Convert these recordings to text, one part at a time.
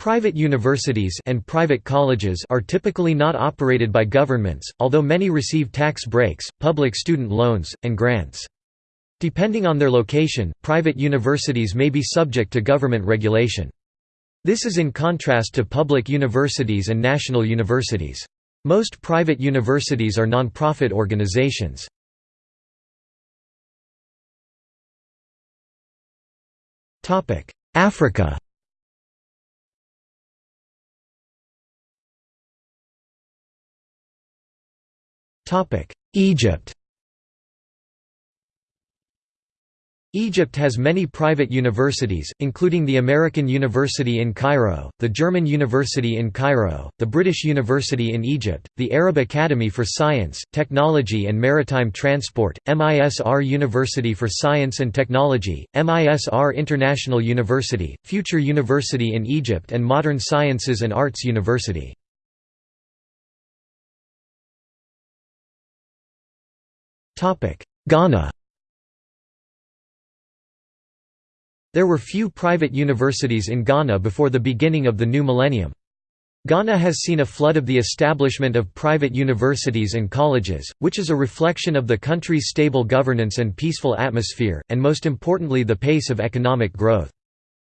Private universities and private colleges are typically not operated by governments, although many receive tax breaks, public student loans, and grants. Depending on their location, private universities may be subject to government regulation. This is in contrast to public universities and national universities. Most private universities are non-profit organizations. Africa Egypt Egypt has many private universities, including the American University in Cairo, the German University in Cairo, the British University in Egypt, the Arab Academy for Science, Technology and Maritime Transport, MISR University for Science and Technology, MISR International University, Future University in Egypt and Modern Sciences and Arts University. Ghana There were few private universities in Ghana before the beginning of the new millennium. Ghana has seen a flood of the establishment of private universities and colleges, which is a reflection of the country's stable governance and peaceful atmosphere, and most importantly the pace of economic growth.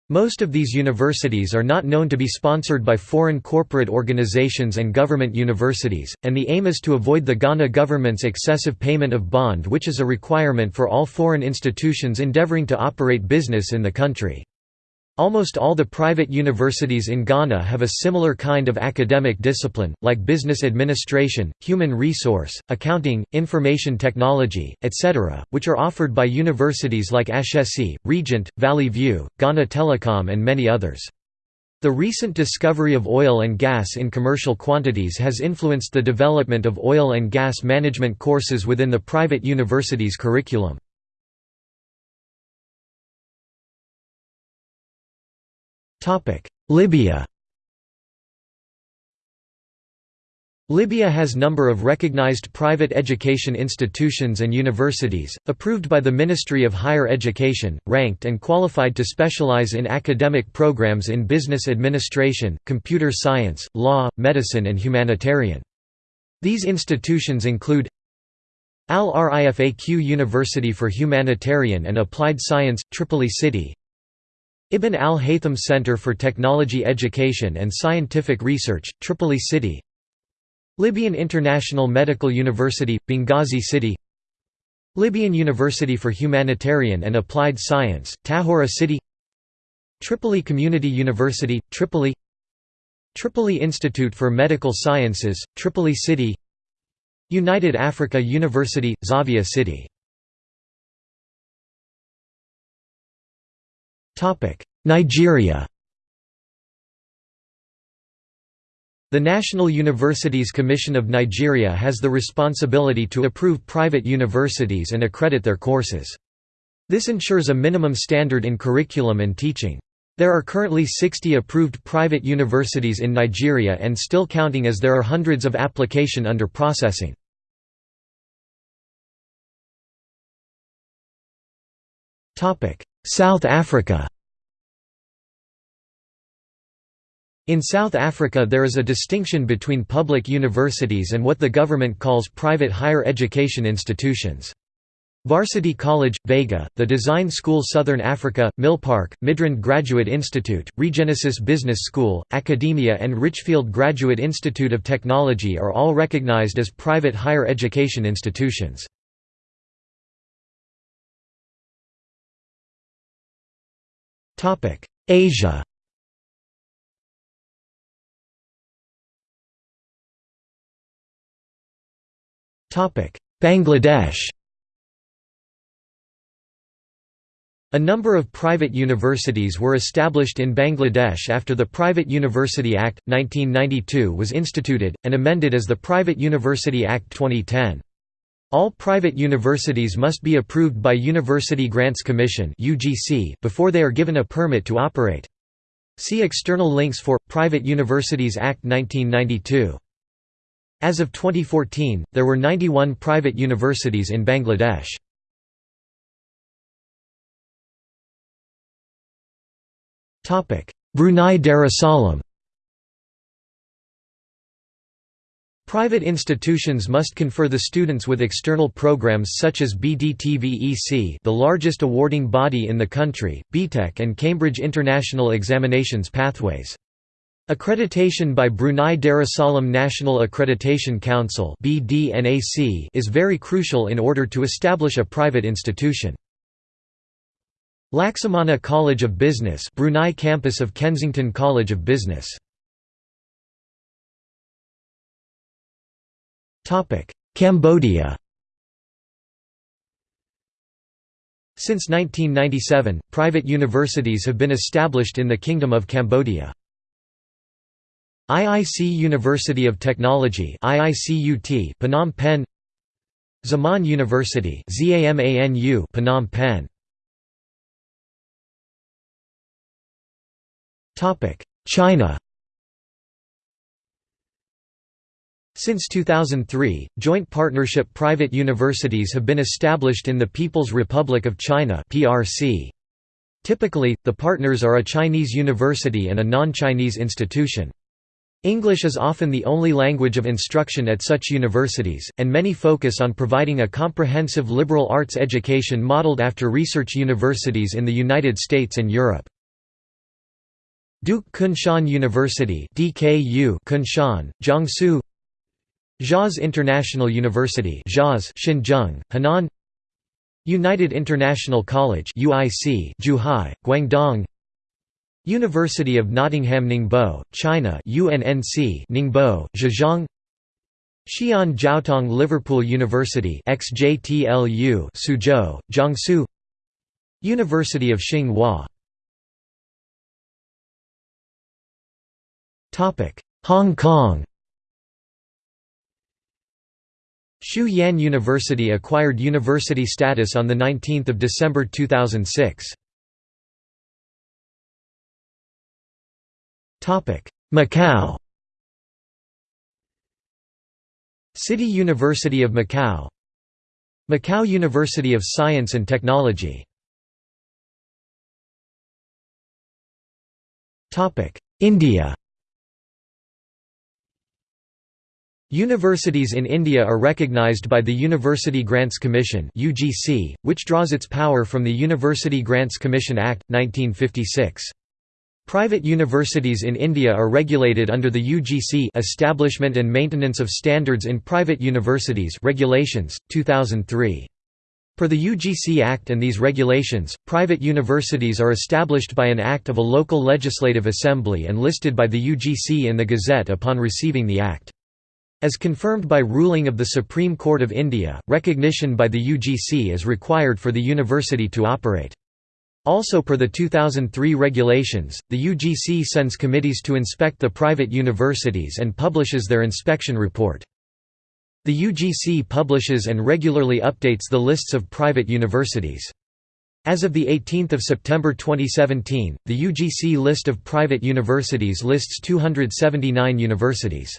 Most of these universities are not known to be sponsored by foreign corporate organizations and government universities, and the aim is to avoid the Ghana government's excessive payment of bond which is a requirement for all foreign institutions endeavoring to operate business in the country. Almost all the private universities in Ghana have a similar kind of academic discipline, like business administration, human resource, accounting, information technology, etc., which are offered by universities like Ashesi, Regent, Valley View, Ghana Telecom and many others. The recent discovery of oil and gas in commercial quantities has influenced the development of oil and gas management courses within the private university's curriculum. Libya Libya has number of recognized private education institutions and universities, approved by the Ministry of Higher Education, ranked and qualified to specialize in academic programs in business administration, computer science, law, medicine and humanitarian. These institutions include Al-Rifaq University for Humanitarian and Applied Science, Tripoli City Ibn al-Haytham Center for Technology Education and Scientific Research, Tripoli City. Libyan International Medical University, Benghazi City. Libyan University for Humanitarian and Applied Science, Tahora City. Tripoli Community University, Tripoli. Tripoli Institute for Medical Sciences, Tripoli City. United Africa University, Zavia City Nigeria The National Universities Commission of Nigeria has the responsibility to approve private universities and accredit their courses. This ensures a minimum standard in curriculum and teaching. There are currently 60 approved private universities in Nigeria and still counting as there are hundreds of application under processing. South Africa In South Africa there is a distinction between public universities and what the government calls private higher education institutions. Varsity College, Vega, the Design School Southern Africa, Milpark, Midrand Graduate Institute, Regenesys Business School, Academia and Richfield Graduate Institute of Technology are all recognized as private higher education institutions. Asia Topic: Bangladesh A number of private universities were established in Bangladesh after the Private University Act, 1992 was instituted, and amended as the Private University Act 2010. All private universities must be approved by University Grants Commission before they are given a permit to operate. See external links for, Private Universities Act 1992. As of 2014, there were 91 private universities in Bangladesh. Brunei Darussalam Private institutions must confer the students with external programs such as BDTVEC the largest awarding body in the country, BTEC and Cambridge International Examinations Pathways. Accreditation by Brunei Darussalam National Accreditation Council is very crucial in order to establish a private institution. Laksamana College of Business Brunei campus of Kensington College of Business Cambodia. Since 1997, private universities have been established in the Kingdom of Cambodia. IIC University of Technology IICUT Phnom Penh. Zaman University ZAMANU Phnom Penh. Topic China Since 2003, joint partnership private universities have been established in the People's Republic of China (PRC). Typically, the partners are a Chinese university and a non-Chinese institution. English is often the only language of instruction at such universities, and many focus on providing a comprehensive liberal arts education modeled after research universities in the United States and Europe. Duke Kunshan University DKU Kunshan, Jiangsu Jiao's International University Jiao's, Xinjiang, Henan United International College UIC Zhuhai, Guangdong University of Nottingham Ningbo, China UNNC Ningbo, Zhejiang Xi'an Jiaotong Liverpool University XJTLU Suzhou, Jiangsu University of Tsinghua Hong Kong Shue Yan University acquired university status on 19 December 2006. Macau. City University of Macau. Macau University of Science and Technology. India Universities in India are recognised by the University Grants Commission (UGC), which draws its power from the University Grants Commission Act 1956. Private universities in India are regulated under the UGC Establishment and Maintenance of Standards in Private Universities Regulations 2003. Per the UGC Act and these regulations, private universities are established by an act of a local legislative assembly and listed by the UGC in the Gazette upon receiving the act. As confirmed by ruling of the Supreme Court of India, recognition by the UGC is required for the university to operate. Also per the 2003 regulations, the UGC sends committees to inspect the private universities and publishes their inspection report. The UGC publishes and regularly updates the lists of private universities. As of 18 September 2017, the UGC list of private universities lists 279 universities.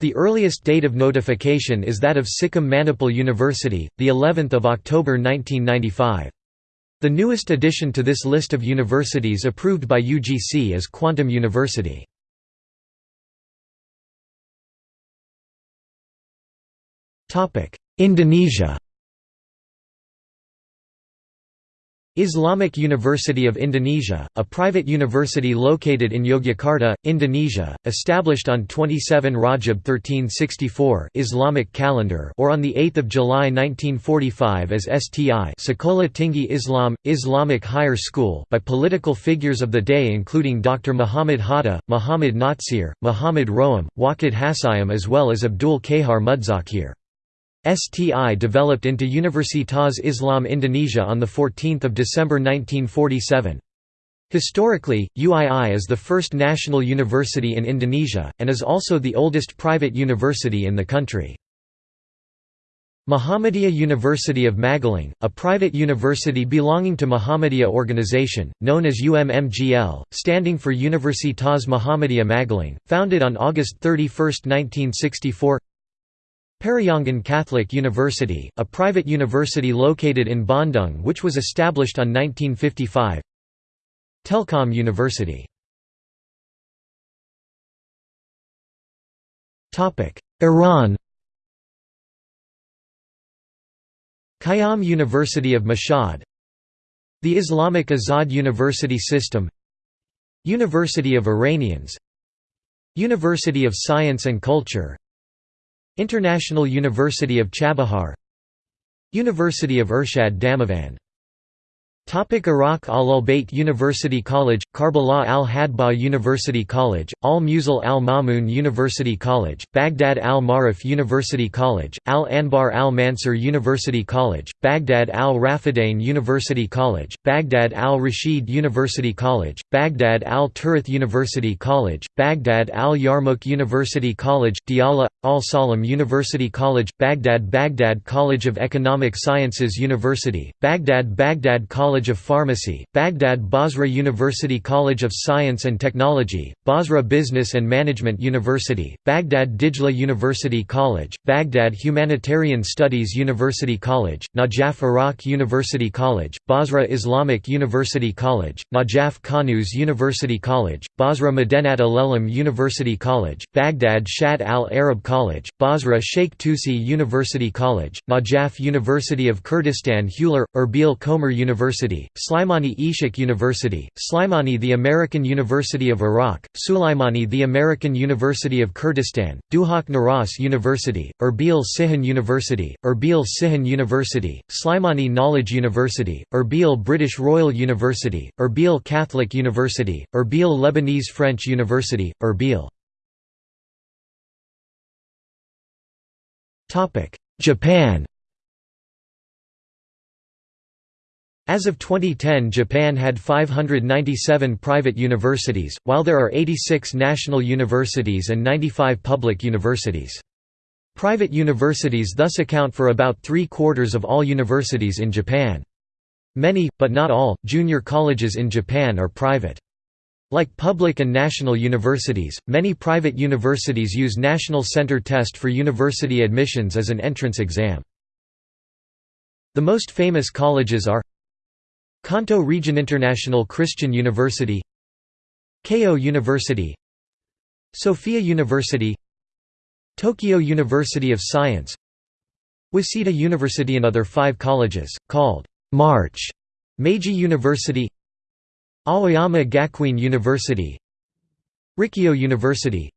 The earliest date of notification is that of Sikkim Manipal University, the 11th of October 1995. The newest addition to this list of universities approved by UGC is Quantum University. Indonesia Islamic University of Indonesia, a private university located in Yogyakarta, Indonesia, established on 27 Rajab 1364 Islamic calendar or on 8 July 1945 as STI Sekolah Tinggi Islam, Islamic Higher School by political figures of the day including Dr. Muhammad Hatta, Muhammad Natsir, Muhammad Roham, Wahid Hasyim as well as Abdul Kahar Mudzakir. STI developed into Universitas Islam Indonesia on 14 December 1947. Historically, UII is the first national university in Indonesia, and is also the oldest private university in the country. Muhammadiyah University of Magelang, a private university belonging to Muhammadiyah organization, known as UMMGL, standing for Universitas Muhammadiyah Magelang, founded on August 31, 1964 Periangan Catholic University, a private university located in Bandung which was established on 1955 Telkom University. Iran. Kham University of Mashhad. The Islamic Azad University System. University of Iranians. University of Science and Culture. International University of Chabahar University of Irshad Damavand Topic Iraq Al-Ulbayt University College, Karbala al-Hadba University College, Al-Musil al-Mamun University College, Baghdad al-Marif University College, Al-Anbar al-Mansur University College, Baghdad al-Rafidain University College, Baghdad al-Rashid University College, Baghdad al-Turith University College, Baghdad al-Yarmouk University College, Diyala, Al-Salam University College, Baghdad Baghdad College of Economic Sciences University, Baghdad Baghdad College College of Pharmacy, Baghdad Basra University College of Science and Technology, Basra Business and Management University, Baghdad Dijla University College, Baghdad Humanitarian Studies University College, Najaf Iraq University College, Basra Islamic University College, Najaf Kanuz University College, Basra Madenat Alelam University College, Baghdad Shat al-Arab College, Basra Sheikh Tusi University College, Najaf University of Kurdistan Hular, Erbil Komer University University, Slimani Ishaq University, Slimani the American University of Iraq, Sulaimani the American University of Kurdistan, Duhok Naras University, Erbil Sihan University, Erbil Sihan University, Slimani Knowledge University, Erbil British Royal University, Erbil Catholic University, Erbil Lebanese French University, Erbil. Japan As of 2010 Japan had 597 private universities, while there are 86 national universities and 95 public universities. Private universities thus account for about three-quarters of all universities in Japan. Many, but not all, junior colleges in Japan are private. Like public and national universities, many private universities use National Center Test for university admissions as an entrance exam. The most famous colleges are Kanto Region International Christian University Keio University Sophia University Tokyo University of Science Waseda University and other five colleges, called March Meiji University Aoyama Gakuin University Rikkyo University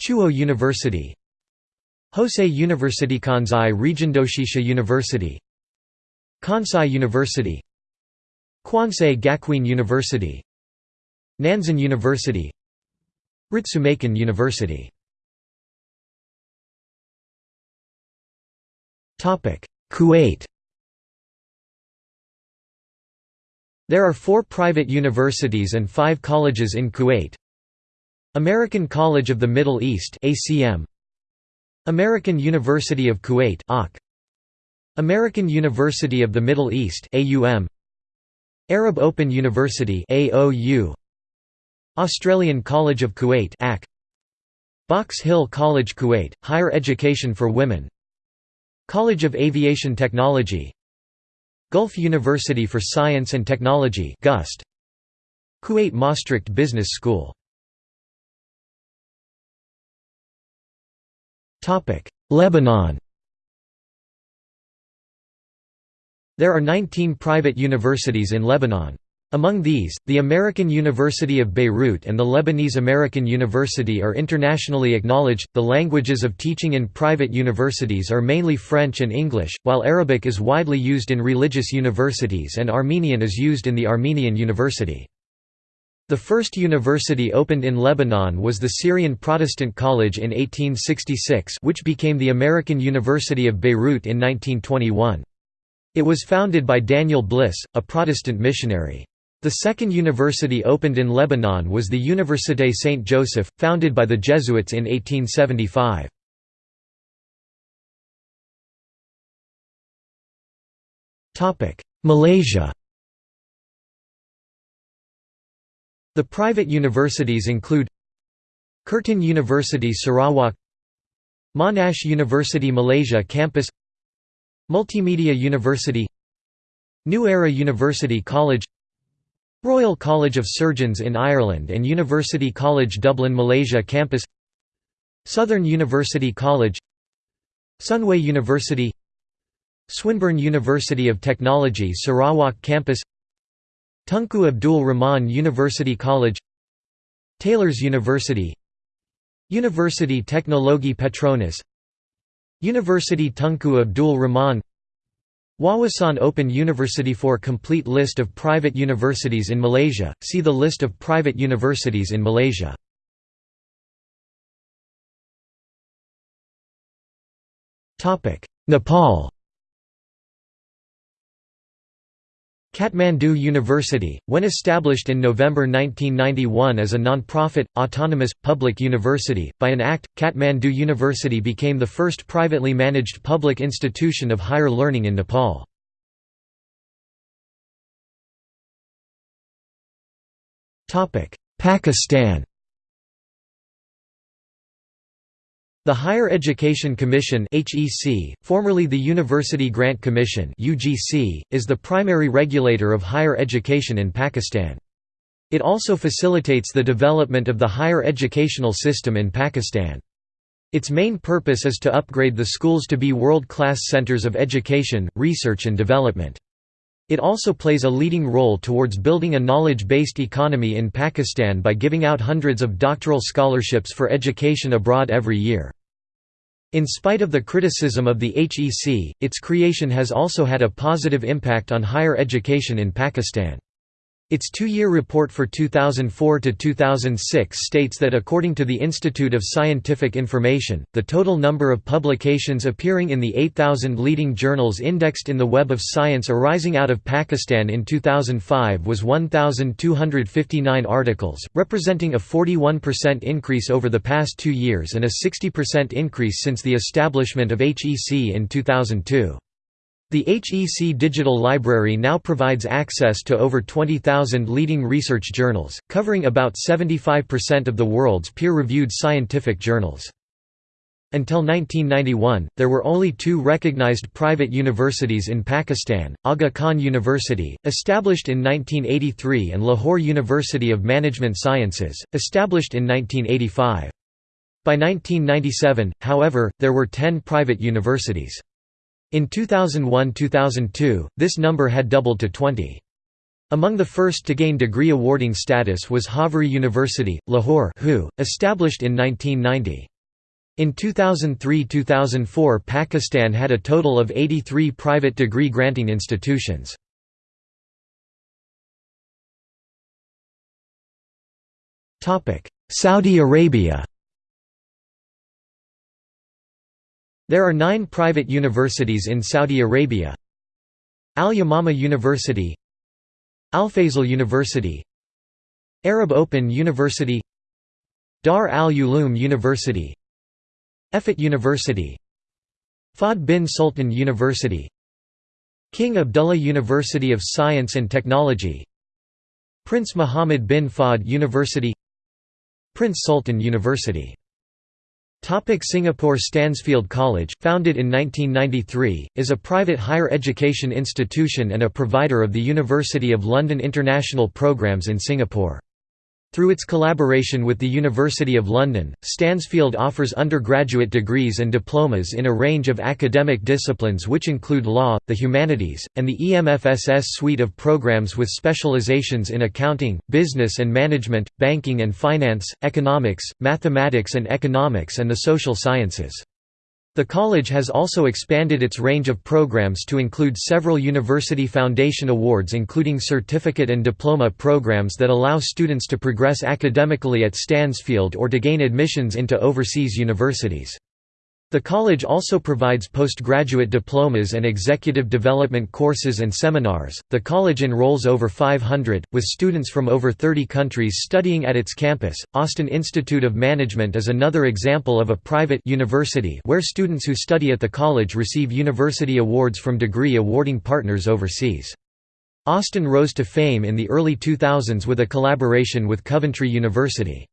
Chuo University Hosei University Kansai Region Doshisha University Kansai University Kwansei Gakuin University Nanzan University Ritsumeikan University. Kuwait. There are four private universities and five colleges in Kuwait. American College of the Middle East ACM American University of Kuwait American University of the Middle East AUM Arab Open University AOU Australian College of Kuwait AC Box Hill College Kuwait Higher Education for Women. College of Aviation Technology. Gulf University for Science and Technology GUST. Kuwait Maastricht Business School. Topic Lebanon There are 19 private universities in Lebanon. Among these, the American University of Beirut and the Lebanese American University are internationally acknowledged. The languages of teaching in private universities are mainly French and English, while Arabic is widely used in religious universities and Armenian is used in the Armenian University. The first university opened in Lebanon was the Syrian Protestant College in 1866 which became the American University of Beirut in 1921. It was founded by Daniel Bliss, a Protestant missionary. The second university opened in Lebanon was the Université Saint Joseph, founded by the Jesuits in 1875. Malaysia The private universities include Curtin University Sarawak Monash University Malaysia Campus Multimedia University New Era University College Royal College of Surgeons in Ireland and University College Dublin Malaysia Campus Southern University College Sunway University Swinburne University of Technology Sarawak Campus Tunku Abdul Rahman University College Taylor's University University Teknologi Petronas University Tunku Abdul Rahman. Wawasan Open University For complete list of private universities in Malaysia, see the list of private universities in Malaysia. Nepal Kathmandu University, when established in November 1991 as a non-profit, autonomous, public university, by an act, Kathmandu University became the first privately managed public institution of higher learning in Nepal. Pakistan The Higher Education Commission (HEC), formerly the University Grant Commission (UGC), is the primary regulator of higher education in Pakistan. It also facilitates the development of the higher educational system in Pakistan. Its main purpose is to upgrade the schools to be world-class centers of education, research and development. It also plays a leading role towards building a knowledge-based economy in Pakistan by giving out hundreds of doctoral scholarships for education abroad every year. In spite of the criticism of the HEC, its creation has also had a positive impact on higher education in Pakistan. Its two-year report for 2004–2006 states that according to the Institute of Scientific Information, the total number of publications appearing in the 8,000 leading journals indexed in the Web of Science arising out of Pakistan in 2005 was 1,259 articles, representing a 41% increase over the past two years and a 60% increase since the establishment of HEC in 2002. The HEC Digital Library now provides access to over 20,000 leading research journals, covering about 75% of the world's peer-reviewed scientific journals. Until 1991, there were only two recognized private universities in Pakistan, Aga Khan University, established in 1983 and Lahore University of Management Sciences, established in 1985. By 1997, however, there were ten private universities. In 2001–2002, this number had doubled to 20. Among the first to gain degree awarding status was Hajvery University, Lahore who, established in 1990. In 2003–2004 Pakistan had a total of 83 private degree granting institutions. Saudi Arabia There are nine private universities in Saudi Arabia. Al-Yamama University Al-Faisal University Arab Open University Dar al-Uloom University Effat University Fahd bin Sultan University King Abdullah University of Science and Technology Prince Muhammad bin Fahd University Prince Sultan University Topic Singapore Stansfield College, founded in 1993, is a private higher education institution and a provider of the University of London international programs in Singapore. Through its collaboration with the University of London, Stansfield offers undergraduate degrees and diplomas in a range of academic disciplines which include law, the humanities, and the EMFSS suite of programs with specializations in accounting, business and management, banking and finance, economics, mathematics and economics and the social sciences. The college has also expanded its range of programs to include several University Foundation Awards including certificate and diploma programs that allow students to progress academically at Stansfield or to gain admissions into overseas universities. The college also provides postgraduate diplomas and executive development courses and seminars. The college enrolls over 500, with students from over 30 countries studying at its campus. Auston Institute of Management is another example of a private university where students who study at the college receive university awards from degree awarding partners overseas. Auston rose to fame in the early 2000s with a collaboration with Coventry University.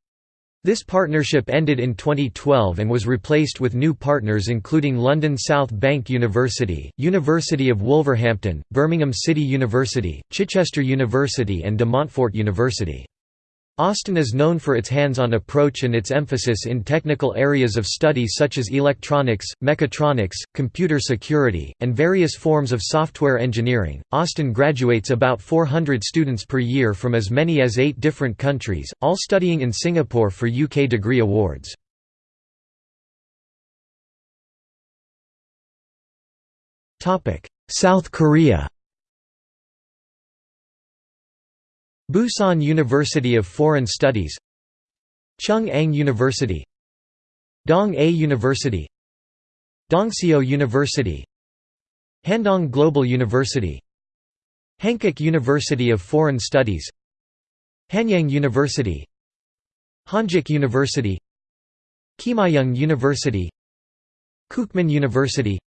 This partnership ended in 2012 and was replaced with new partners including London South Bank University, University of Wolverhampton, Birmingham City University, Chichester University and De Montfort University. Auston is known for its hands-on approach and its emphasis in technical areas of study such as electronics, mechatronics, computer security, and various forms of software engineering. Auston graduates about 400 students per year from as many as 8 different countries, all studying in Singapore for UK degree awards. Topic: South Korea Busan University of Foreign Studies Chung Ang University Dong A University Dongseo University Handong Global University Hankuk University of Foreign Studies Hanyang University Hongik University Keimyung University Kookmin University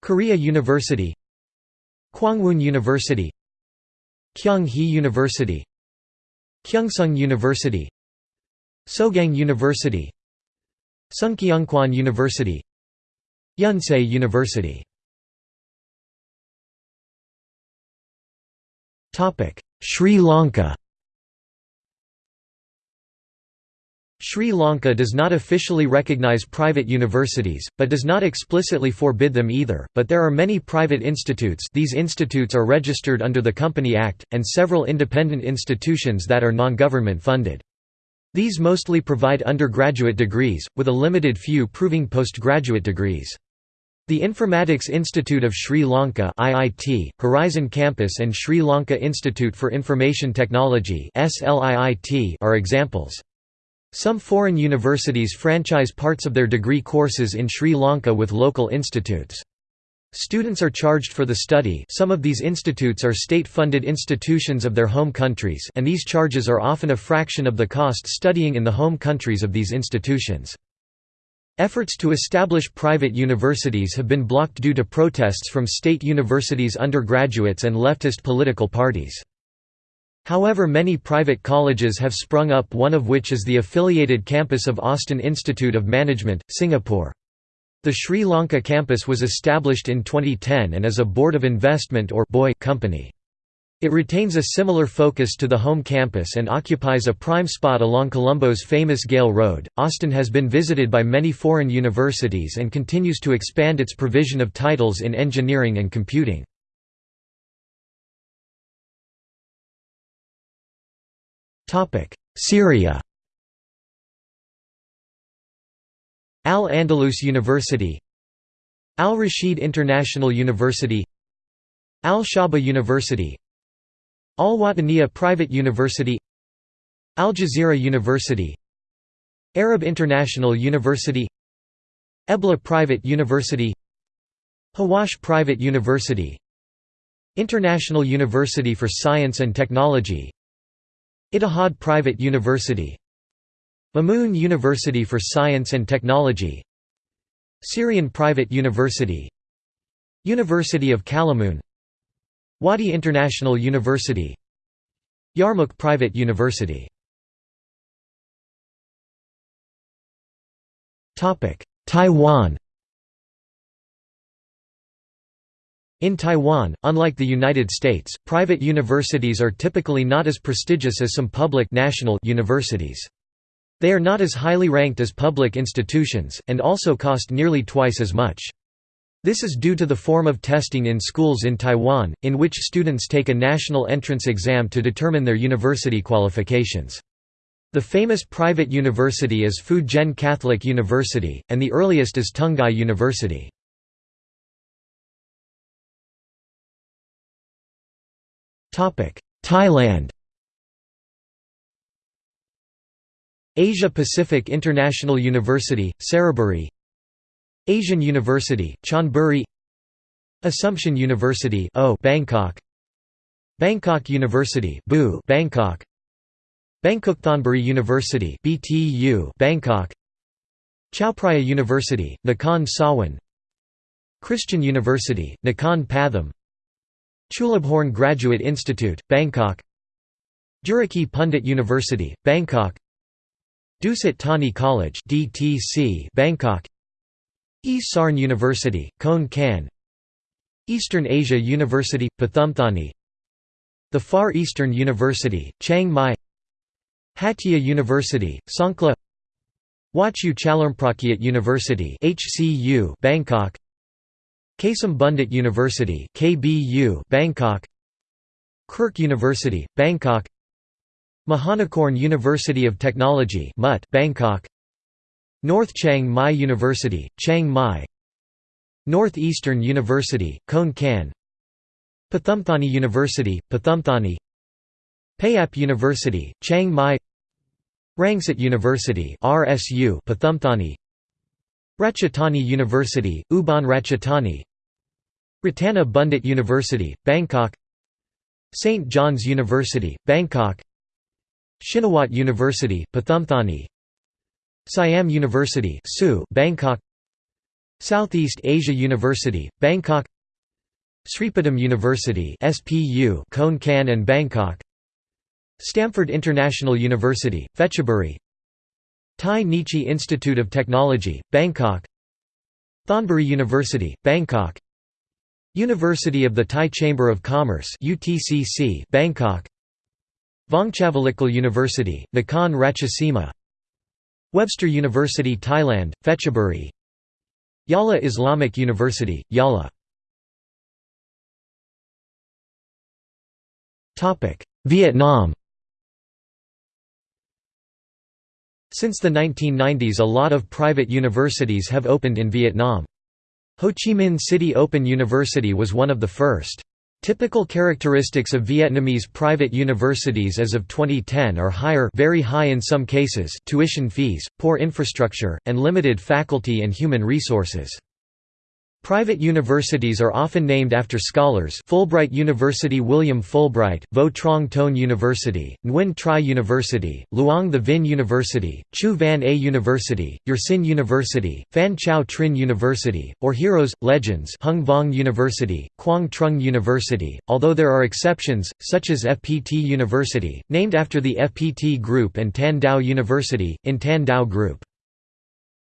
Korea University Kwangwoon University Kyung-hee University Kyungsung University Sogang University Sungkyunkwan University Yonsei University. Sri Lanka Sri Lanka does not officially recognize private universities, but does not explicitly forbid them either, but there are many private institutes these institutes are registered under the Company Act, and several independent institutions that are non-government funded. These mostly provide undergraduate degrees, with a limited few proving postgraduate degrees. The Informatics Institute of Sri Lanka IIT, Horizon Campus and Sri Lanka Institute for Information Technology are examples. Some foreign universities franchise parts of their degree courses in Sri Lanka with local institutes. Students are charged for the study some of these institutes are state-funded institutions of their home countries and these charges are often a fraction of the cost studying in the home countries of these institutions. Efforts to establish private universities have been blocked due to protests from state universities' undergraduates and leftist political parties. However many private colleges have sprung up one of which is the affiliated campus of Auston Institute of Management, Singapore. The Sri Lanka campus was established in 2010 and is a Board of Investment or BOI company. It retains a similar focus to the home campus and occupies a prime spot along Colombo's famous Galle Road. Auston has been visited by many foreign universities and continues to expand its provision of titles in engineering and computing. Syria Al-Andalus University Al-Rashid International University Al-Shahba University Al-Wataniya Private University Al Jazeera University Arab International University Ebla Private University Hawash Private University International University for Science and Technology Ittihad Private University Mamoun University for Science and Technology Syrian Private University University of Kalamoun Wadi International University Yarmouk Private University. Taiwan In Taiwan, unlike the United States, private universities are typically not as prestigious as some public national universities. They are not as highly ranked as public institutions, and also cost nearly twice as much. This is due to the form of testing in schools in Taiwan, in which students take a national entrance exam to determine their university qualifications. The famous private university is Fu Jen Catholic University, and the earliest is Tunghai University. Thailand. Asia Pacific International University, Saraburi Asian University, Chonburi. Assumption University Bangkok. Bangkok University Bu Bangkok. Bangkokthonburi University BTU Bangkok. Chao University, Nakhon Sawan. Christian University, Nakhon Pathom Chulabhorn Graduate Institute, Bangkok. Juraki Pundit University, Bangkok. Dusit Thani College DTC, Bangkok. East Sarn University, Khon Kaen Eastern Asia University, Pathumthani. The Far Eastern University, Chiang Mai. Hatyai University, Songkhla Wachu Chalermprakyat University HCU Bangkok Kasem Bundit University KBU Bangkok. Krirk University Bangkok. Mahanakorn University of Technology MUT Bangkok. North Chiang Mai University Chiang Mai. Northeastern University Khon Kaen Pathumthani University Pathumthani. Payap University Chiang Mai. Rangsit University RSU Pathumthani Ratchathani University Ubon Ratchathani Ratana Bundit University Bangkok St John's University Bangkok Shinawatra University Pathumthani Siam University Bangkok Southeast Asia University Bangkok Sripatum University SPU Khon Kaen and Bangkok Stamford International University, Phetchaburi Thai-Nichi Institute of Technology, Bangkok Thonburi University, Bangkok University of the Thai Chamber of Commerce UTCC, Bangkok Vongchavalitkul University, Nakhon Ratchasima Webster University Thailand, Phetchaburi Yala Islamic University, Yala Vietnam Since the 1990s a lot of private universities have opened in Vietnam. Ho Chi Minh City Open University was one of the first. Typical characteristics of Vietnamese private universities as of 2010 are higher very high in some cases tuition fees, poor infrastructure, and limited faculty and human resources. Private universities are often named after scholars Fulbright University William Fulbright, Vo Trong Ton University, Nguyen Tri University, Luong The Vinh University, Chu Van A University, Yersin University, Phan Chau Trinh University, or heroes, legends Hung Vuong University, Quang Trung University, although there are exceptions, such as FPT University, named after the FPT Group and Tan Dao University, in Tan Dao Group.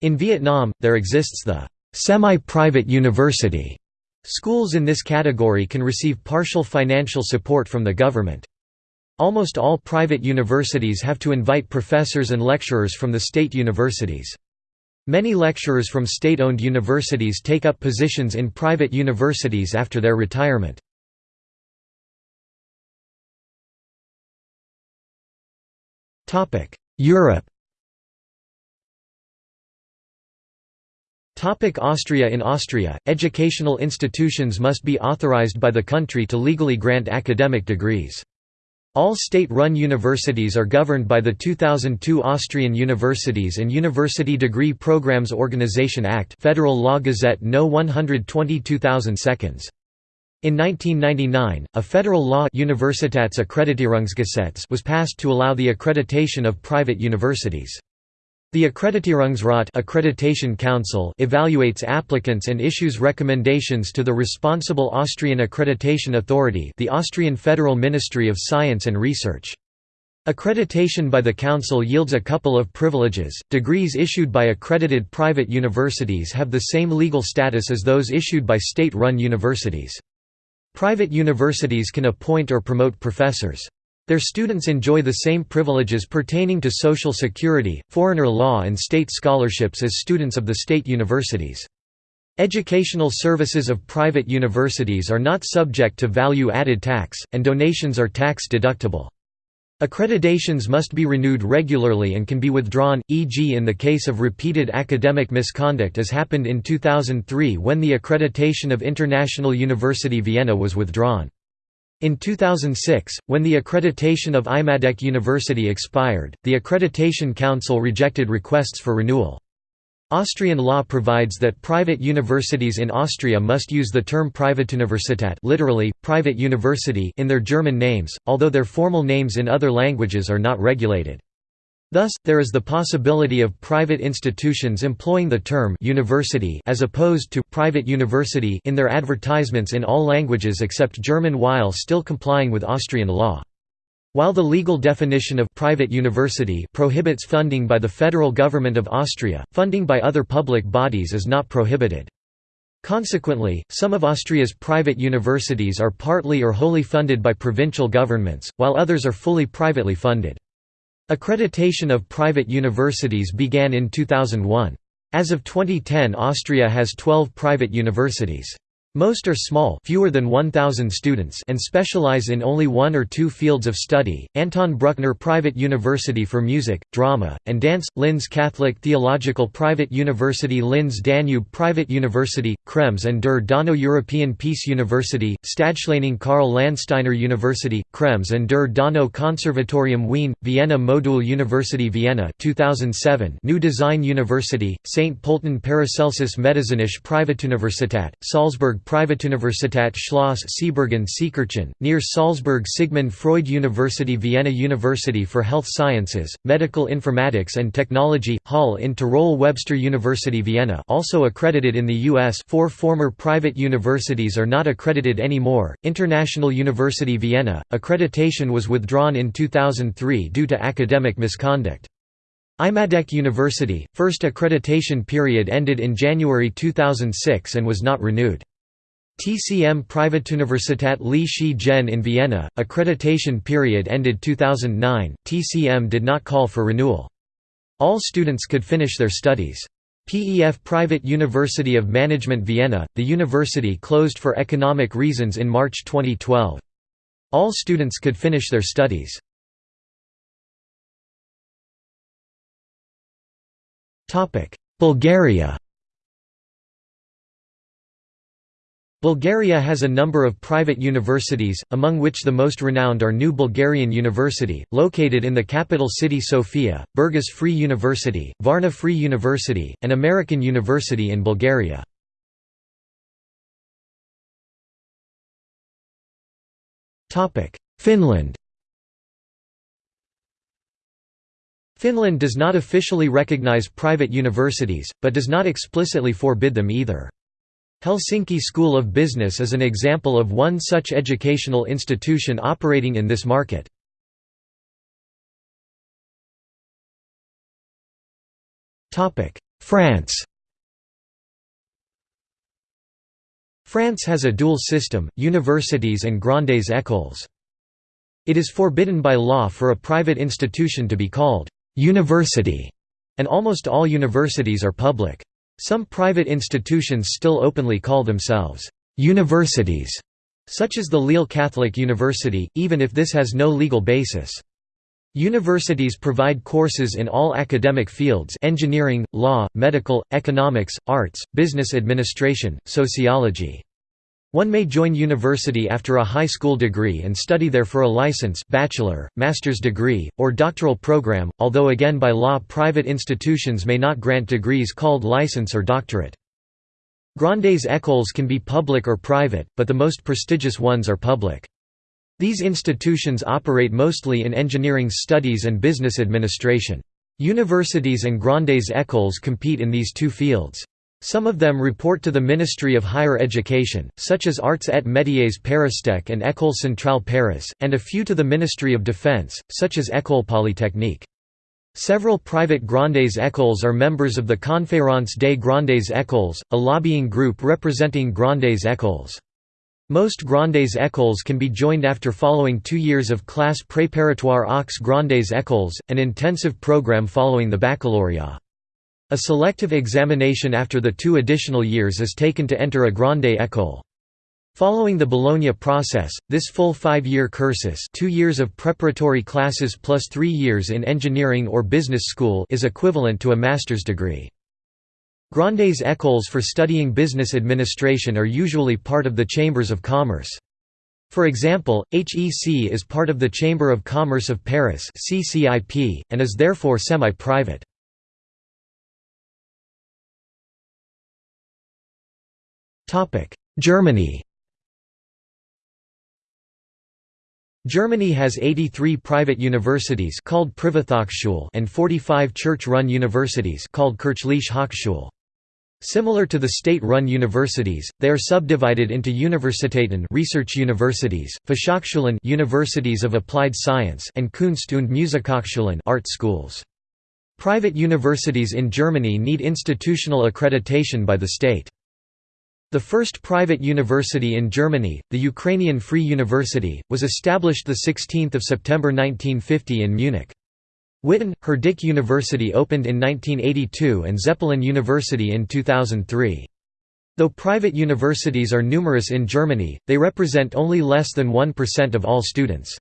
In Vietnam, there exists the Semi-private university schools in this category can receive partial financial support from the government. Almost all private universities have to invite professors and lecturers from the state universities. Many lecturers from state-owned universities take up positions in private universities after their retirement. Europe Austria In Austria, educational institutions must be authorized by the country to legally grant academic degrees. All state-run universities are governed by the 2002 Austrian Universities and University Degree Programs Organization Act Federal Law Gazette No 122,000 seconds. In 1999, a federal law was passed to allow the accreditation of private universities. The Akkreditierungsrat Accreditation Council evaluates applicants and issues recommendations to the responsible Austrian Accreditation Authority the Austrian Federal Ministry of Science and Research. Accreditation by the Council yields a couple of privileges. Degrees issued by accredited private universities have the same legal status as those issued by state run universities. Private universities can appoint or promote professors. Their students enjoy the same privileges pertaining to Social Security, foreigner law and state scholarships as students of the state universities. Educational services of private universities are not subject to value-added tax, and donations are tax-deductible. Accreditations must be renewed regularly and can be withdrawn, e.g. in the case of repeated academic misconduct as happened in 2003 when the accreditation of International University Vienna was withdrawn. In 2006, when the accreditation of IMADEC University expired, the Accreditation Council rejected requests for renewal. Austrian law provides that private universities in Austria must use the term Privatuniversität literally, private university in their German names, although their formal names in other languages are not regulated. Thus, there is the possibility of private institutions employing the term university as opposed to private university in their advertisements in all languages except German while still complying with Austrian law. While the legal definition of private university prohibits funding by the federal government of Austria, funding by other public bodies is not prohibited. Consequently, some of Austria's private universities are partly or wholly funded by provincial governments, while others are fully privately funded. Accreditation of private universities began in 2001. As of 2010 Austria has 12 private universities. Most are small fewer than 1,000 students and specialize in only one or two fields of study, Anton Bruckner Private University for Music, Drama, and Dance, Linz Catholic Theological Private University Linz Danube Private University, Krems and der Donau European Peace University, Stadtschlaining Karl Landsteiner University, Krems and der Donau Conservatorium Wien, Vienna Modul University Vienna 2007 New Design University, St. Pölten Paracelsus Medizinische Privatuniversität, Salzburg Privatuniversität Schloss Seeburg Seekirchen, near Salzburg Sigmund Freud University Vienna University for Health Sciences, Medical Informatics and Technology, Halle in Tyrol Webster University Vienna also accredited in the U.S. Four former private universities are not accredited anymore, International University Vienna, accreditation was withdrawn in 2003 due to academic misconduct. IMADEC University, first accreditation period ended in January 2006 and was not renewed. TCM Privatuniversität Li Shi Zhen in Vienna, accreditation period ended 2009, TCM did not call for renewal. All students could finish their studies. PEF Private University of Management Vienna, the university closed for economic reasons in March 2012. All students could finish their studies. Bulgaria Bulgaria has a number of private universities, among which the most renowned are New Bulgarian University, located in the capital city Sofia, Burgas Free University, Varna Free University, and American University in Bulgaria. Finland Finland does not officially recognize private universities, but does not explicitly forbid them either. Helsinki School of Business is an example of one such educational institution operating in this market. France France has a dual system, universities and grandes écoles. It is forbidden by law for a private institution to be called «university», and almost all universities are public. Some private institutions still openly call themselves universities, such as the Lille Catholic University, even if this has no legal basis. Universities provide courses in all academic fields engineering, law, medical, economics, arts, business administration, sociology. One may join university after a high school degree and study there for a license bachelor, master's degree, or doctoral program, although again by law private institutions may not grant degrees called license or doctorate. Grandes écoles can be public or private, but the most prestigious ones are public. These institutions operate mostly in engineering studies and business administration. Universities and grandes écoles compete in these two fields. Some of them report to the Ministry of Higher Education, such as Arts et Métiers Paristech and École Centrale Paris, and a few to the Ministry of Defense, such as École Polytechnique. Several private Grandes Écoles are members of the Conférence des Grandes Écoles, a lobbying group representing Grandes Écoles. Most Grandes Écoles can be joined after following two years of classe préparatoire aux Grandes Écoles, an intensive program following the baccalaureate. A selective examination after the two additional years is taken to enter a grande école. Following the Bologna process, this full five-year cursus two years of preparatory classes plus three years in engineering or business school is equivalent to a master's degree. Grandes écoles for studying business administration are usually part of the chambers of commerce. For example, HEC is part of the Chamber of Commerce of Paris and is therefore semi-private. Germany Germany has 83 private universities called Privathochschule and 45 church-run universities called Kirchliche Hochschule. Similar to the state-run universities, they are subdivided into Universitäten research universities, Fachhochschulen universities of applied science and Kunst- und Musikhochschulen art schools. Private universities in Germany need institutional accreditation by the state. The first private university in Germany, the Ukrainian Free University, was established 16 September 1950 in Munich. Witten, Herdecke University opened in 1982 and Zeppelin University in 2003. Though private universities are numerous in Germany, they represent only less than 1% of all students.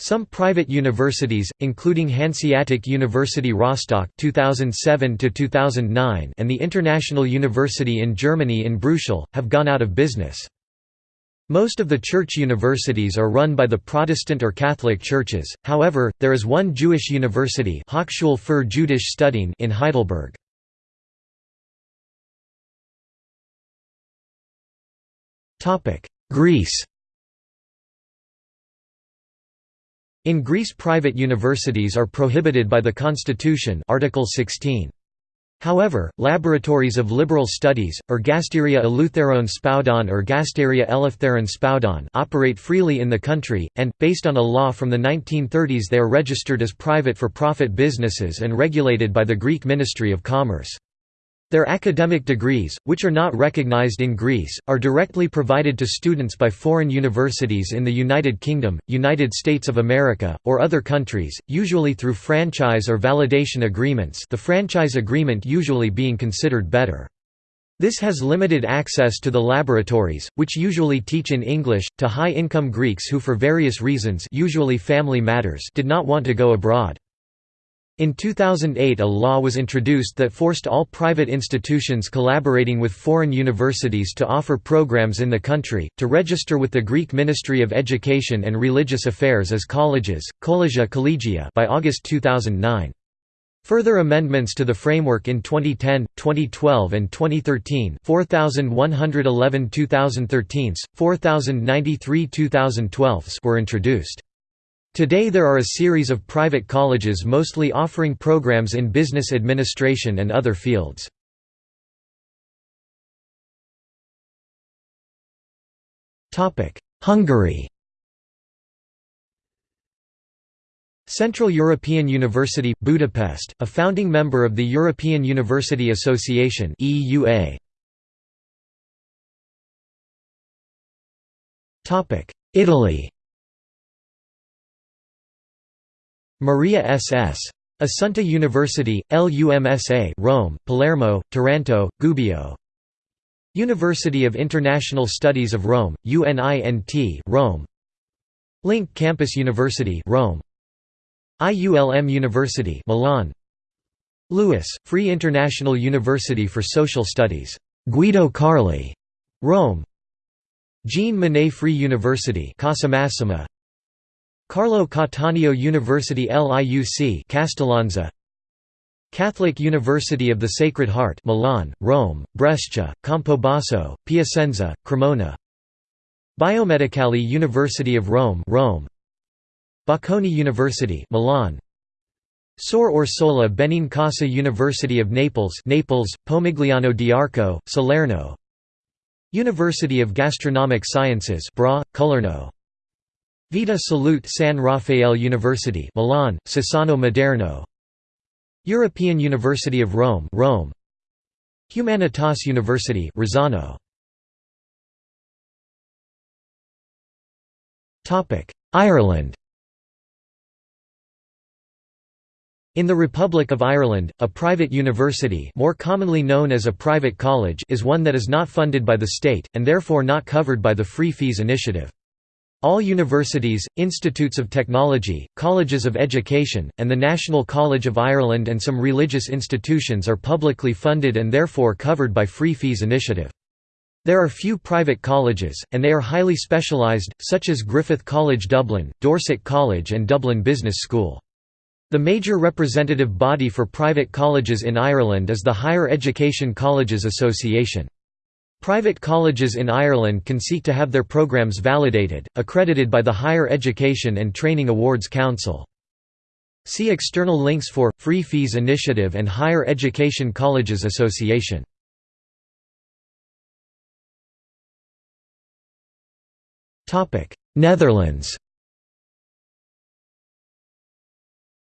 Some private universities, including Hanseatic University Rostock 2007 and the International University in Germany in Bruchsal, have gone out of business. Most of the church universities are run by the Protestant or Catholic churches, however, there is one Jewish university Hochschule für Jüdisch Studien in Heidelberg. Greece In Greece private universities are prohibited by the constitution Article 16. However, laboratories of liberal studies, or Ergasteria Eleutheron Spoudon or Gasteria Eleftheron Spoudon operate freely in the country, and, based on a law from the 1930s they are registered as private for-profit businesses and regulated by the Greek Ministry of Commerce. Their academic degrees, which are not recognized in Greece, are directly provided to students by foreign universities in the United Kingdom, United States of America, or other countries, usually through franchise or validation agreements the franchise agreement usually being considered better. This has limited access to the laboratories, which usually teach in English, to high-income Greeks who for various reasons usually family matters did not want to go abroad. In 2008 a law was introduced that forced all private institutions collaborating with foreign universities to offer programs in the country, to register with the Greek Ministry of Education and Religious Affairs as colleges, collegia by August 2009. Further amendments to the framework in 2010, 2012 and 2013 4111 2013, 4093 2012 were introduced. Today there are a series of private colleges mostly offering programs in business administration and other fields. Hungary. Central European University, Budapest, a founding member of the European University Association Italy Maria SS. Assunta University, LUMSA Rome, Palermo, Taranto, Gubbio. University of International Studies of Rome, UNINT Rome. Link Campus University Rome. IULM University Milan. LUISS, Free International University for Social Studies. Guido Carli. Rome. Jean Monnet Free University Casamassima Carlo Cattaneo University LIUC Castellanza. Catholic University of the Sacred Heart Milan, Rome, Brescia, Campobasso, Piacenza, Cremona. Biomedicali University of Rome Rome. Bocconi University Milan. Suor Orsola Benincasa University of Naples Naples, Pomigliano d'Arco, Salerno. University of Gastronomic Sciences Bra, Colorno Vita Salute San Raffaele University Milan, Cesano Maderno European University of Rome Rome. Humanitas University Rozzano Ireland. In the Republic of Ireland, a private university more commonly known as a private college is one that is not funded by the state, and therefore not covered by the Free Fees Initiative. All universities, institutes of technology, colleges of education, and the National College of Ireland and some religious institutions are publicly funded and therefore covered by Free Fees Initiative. There are few private colleges, and they are highly specialised, such as Griffith College Dublin, Dorset College and Dublin Business School. The major representative body for private colleges in Ireland is the Higher Education Colleges Association. Private colleges in Ireland can seek to have their programs validated, accredited by the Higher Education and Training Awards Council. See external links for, Free Fees Initiative and Higher Education Colleges Association. Netherlands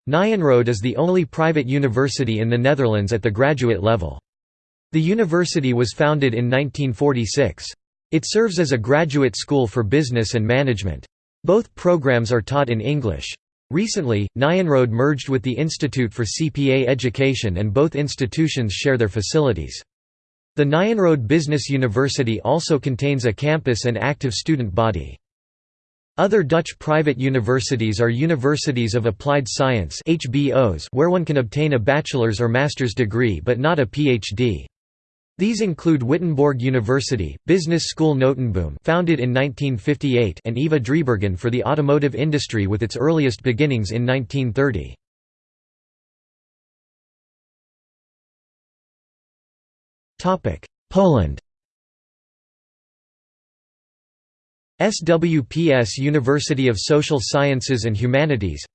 Nyenrode is the only private university in the Netherlands at the graduate level. The university was founded in 1946. It serves as a graduate school for business and management. Both programs are taught in English. Recently, Nyenrode merged with the Institute for CPA Education and both institutions share their facilities. The Nyenrode Business University also contains a campus and active student body. Other Dutch private universities are universities of applied science where one can obtain a bachelor's or master's degree but not a PhD. These include Wittenborg University, Business School Notenboom founded in 1958 and EVA Driebergen for the automotive industry with its earliest beginnings in 1930. Poland SWPS University of Social Sciences and Humanities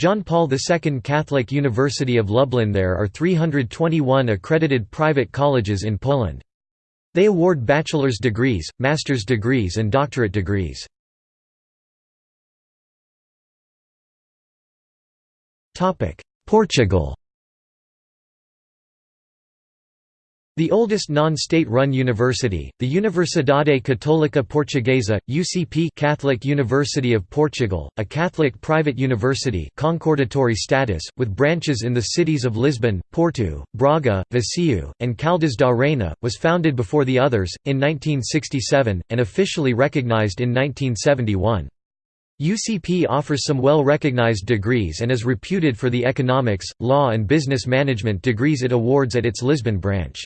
John Paul II Catholic University of Lublin There are 321 accredited private colleges in Poland. They award bachelor's degrees, master's degrees and doctorate degrees. Portugal The oldest non-state-run university, the Universidade Católica Portuguesa, UCP Catholic University of Portugal, a Catholic private university concordatory status, with branches in the cities of Lisbon, Porto, Braga, Viseu, and Caldas da Rainha, was founded before the others, in 1967, and officially recognized in 1971. UCP offers some well-recognized degrees and is reputed for the economics, law and business management degrees it awards at its Lisbon branch.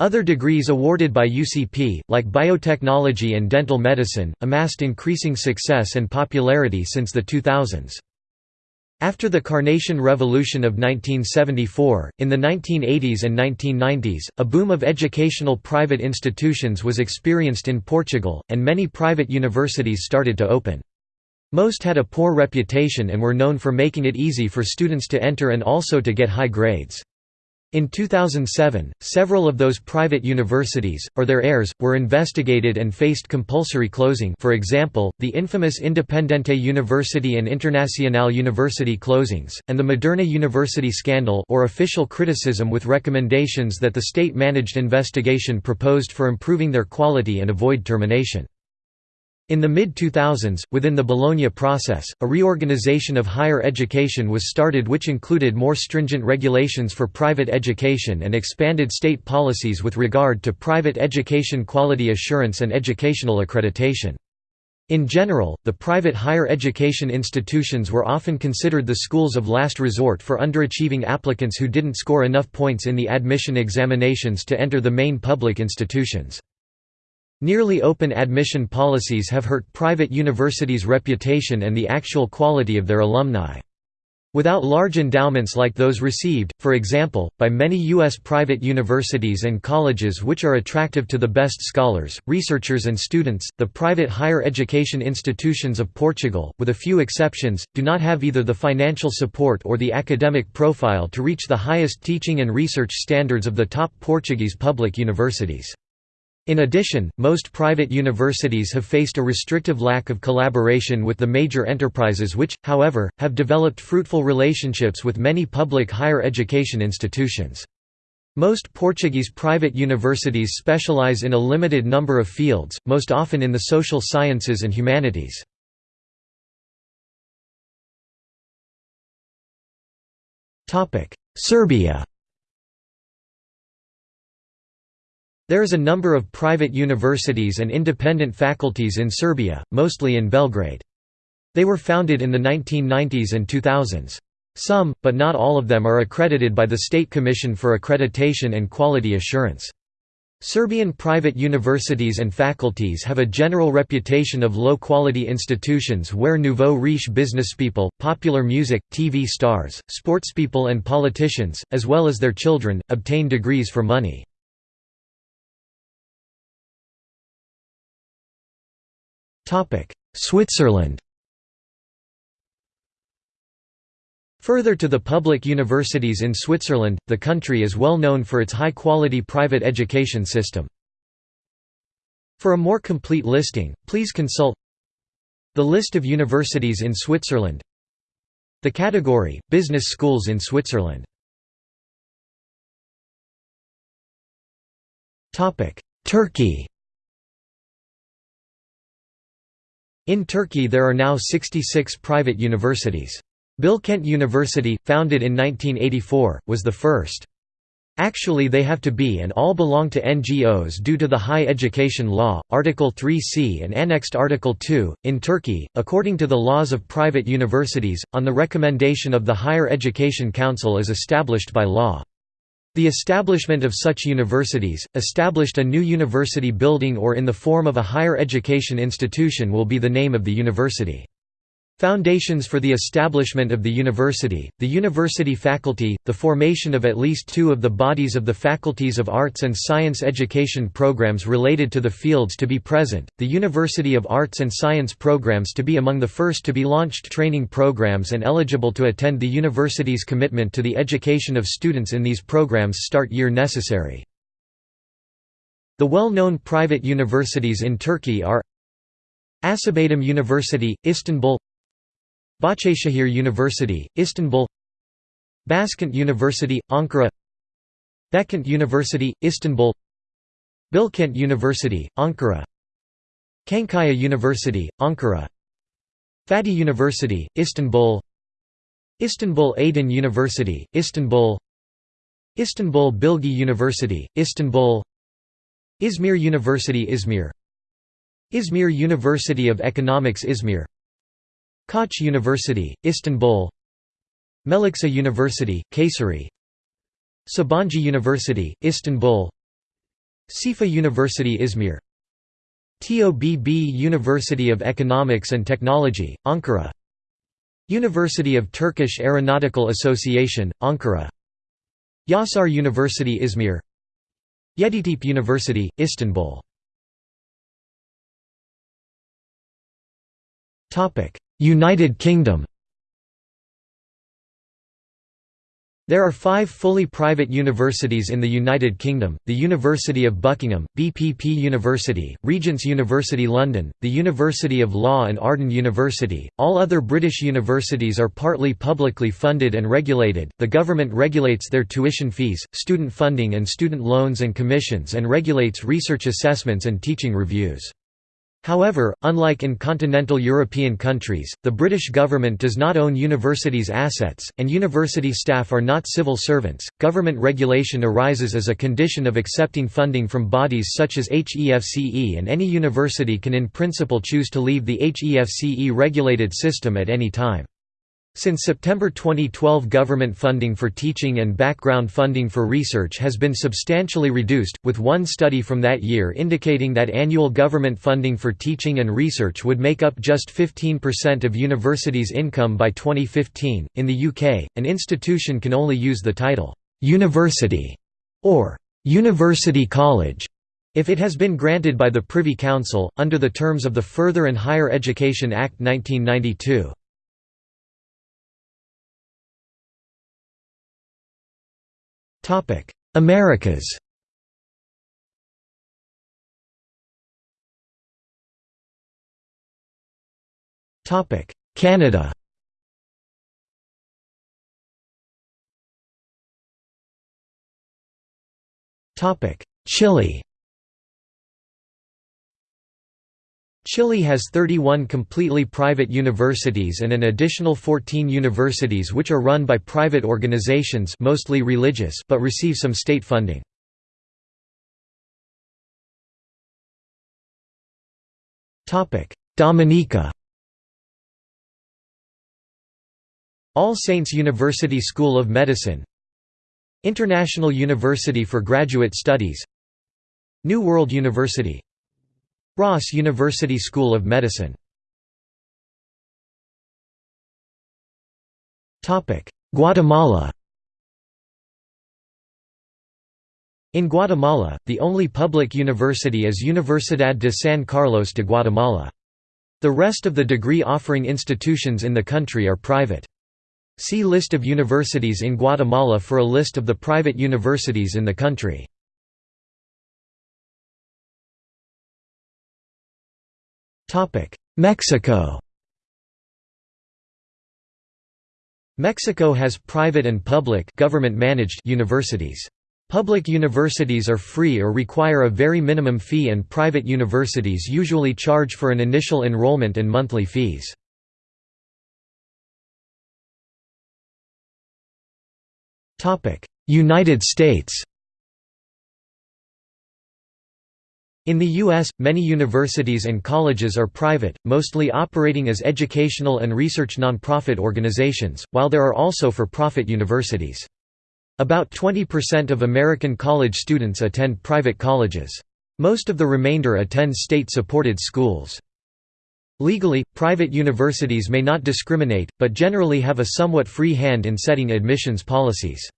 Other degrees awarded by UCP, like biotechnology and dental medicine, amassed increasing success and popularity since the 2000s. After the Carnation Revolution of 1974, in the 1980s and 1990s, a boom of educational private institutions was experienced in Portugal, and many private universities started to open. Most had a poor reputation and were known for making it easy for students to enter and also to get high grades. In 2007, several of those private universities, or their heirs, were investigated and faced compulsory closing for example, the infamous Independente University and Internacional University closings, and the Moderna University scandal or official criticism with recommendations that the state-managed investigation proposed for improving their quality and avoid termination. In the mid-2000s, within the Bologna process, a reorganization of higher education was started which included more stringent regulations for private education and expanded state policies with regard to private education quality assurance and educational accreditation. In general, the private higher education institutions were often considered the schools of last resort for underachieving applicants who didn't score enough points in the admission examinations to enter the main public institutions. Nearly open admission policies have hurt private universities' reputation and the actual quality of their alumni. Without large endowments like those received, for example, by many U.S. private universities and colleges which are attractive to the best scholars, researchers and students, the private higher education institutions of Portugal, with a few exceptions, do not have either the financial support or the academic profile to reach the highest teaching and research standards of the top Portuguese public universities. In addition, most private universities have faced a restrictive lack of collaboration with the major enterprises which, however, have developed fruitful relationships with many public higher education institutions. Most Portuguese private universities specialize in a limited number of fields, most often in the social sciences and humanities. Serbia There is a number of private universities and independent faculties in Serbia, mostly in Belgrade. They were founded in the 1990s and 2000s. Some, but not all of them are accredited by the State Commission for Accreditation and Quality Assurance. Serbian private universities and faculties have a general reputation of low-quality institutions where nouveau riche businesspeople, popular music, TV stars, sportspeople and politicians, as well as their children, obtain degrees for money. Switzerland. Further to the public universities in Switzerland, the country is well known for its high-quality private education system. For a more complete listing, please consult The list of universities in Switzerland. The category, Business schools in Switzerland. Turkey In Turkey there are now 66 private universities. Bilkent University, founded in 1984, was the first. Actually they have to be and all belong to NGOs due to the High Education Law, Article 3c and annexed Article 2. In Turkey, according to the laws of private universities, on the recommendation of the Higher Education Council is established by law. The establishment of such universities, established a new university building or in the form of a higher education institution will be the name of the university. Foundations for the establishment of the university, the university faculty, the formation of at least two of the bodies of the faculties of arts and science education programs related to the fields to be present, the University of Arts and Science programs to be among the first to be launched training programs and eligible to attend the university's commitment to the education of students in these programs start year necessary. The well-known private universities in Turkey are Acıbadem University, Istanbul Bahçeşehir University, Istanbul Baskent University, Ankara Beykent University, Istanbul Bilkent University, Ankara Çankaya University, Ankara Fatih University, Istanbul Istanbul Aydın University, Istanbul Istanbul Bilgi University, Istanbul Izmir University Izmir Izmir University of Economics Izmir Koç University, Istanbul. Melikşah University, Kayseri. Sabancı University, Istanbul. Sefa University Izmir. TOBB University of Economics and Technology, Ankara. University of Turkish Aeronautical Association, Ankara. Yasar University Izmir. Yeditepe University, Istanbul United Kingdom There are five fully private universities in the United Kingdom, the University of Buckingham, BPP University, Regent's University London, the University of Law and Arden University. All other British universities are partly publicly funded and regulated, the government regulates their tuition fees, student funding and student loans and commissions and regulates research assessments and teaching reviews. However, unlike in continental European countries, the British government does not own universities' assets, and university staff are not civil servants. Government regulation arises as a condition of accepting funding from bodies such as HEFCE, and any university can in principle choose to leave the HEFCE regulated system at any time. Since September 2012 government funding for teaching and background funding for research has been substantially reduced, with one study from that year indicating that annual government funding for teaching and research would make up just 15% of universities' income by 2015. In the UK, an institution can only use the title, "'University' or "'University College' if it has been granted by the Privy Council, under the terms of the Further and Higher Education Act 1992. Topic: Americas. Topic: Canada. Topic: Chile. Chile has 31 completely private universities and an additional 14 universities which are run by private organizations mostly religious but receive some state funding. Dominica. All Saints University School of Medicine. International University for Graduate Studies. New World University Ross University School of Medicine Guatemala In Guatemala, the only public university is Universidad de San Carlos de Guatemala. The rest of the degree-offering institutions in the country are private. See List of universities in Guatemala for a list of the private universities in the country. Mexico Mexico has private and public government-managed universities. Public universities are free or require a very minimum fee and private universities usually charge for an initial enrollment and monthly fees. United States In the U.S., many universities and colleges are private, mostly operating as educational and research nonprofit organizations, while there are also for-profit universities. About 20% of American college students attend private colleges. Most of the remainder attend state-supported schools. Legally, private universities may not discriminate, but generally have a somewhat free hand in setting admissions policies.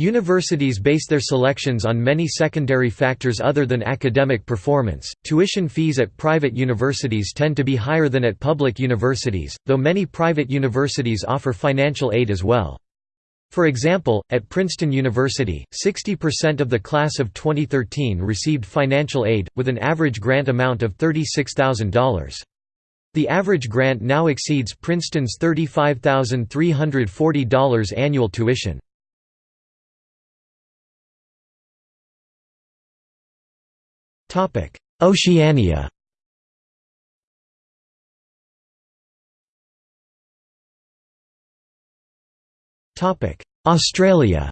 Universities base their selections on many secondary factors other than academic performance. Tuition fees at private universities tend to be higher than at public universities, though many private universities offer financial aid as well. For example, at Princeton University, 60% of the class of 2013 received financial aid, with an average grant amount of $36,000. The average grant now exceeds Princeton's $35,340 annual tuition. Oceania Australia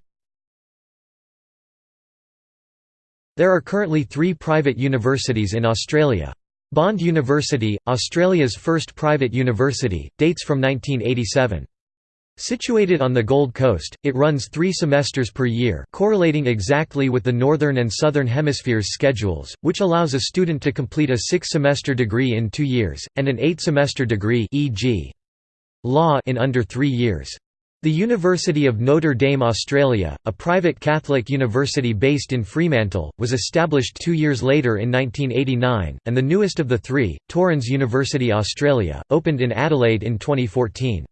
There are currently three private universities in Australia. Bond University, Australia's first private university, dates from 1987. Situated on the Gold Coast, it runs three semesters per year correlating exactly with the Northern and Southern Hemispheres' schedules, which allows a student to complete a six-semester degree in two years, and an eight-semester degree e.g. law in under three years. The University of Notre Dame Australia, a private Catholic university based in Fremantle, was established two years later in 1989, and the newest of the three, Torrens University Australia, opened in Adelaide in 2014.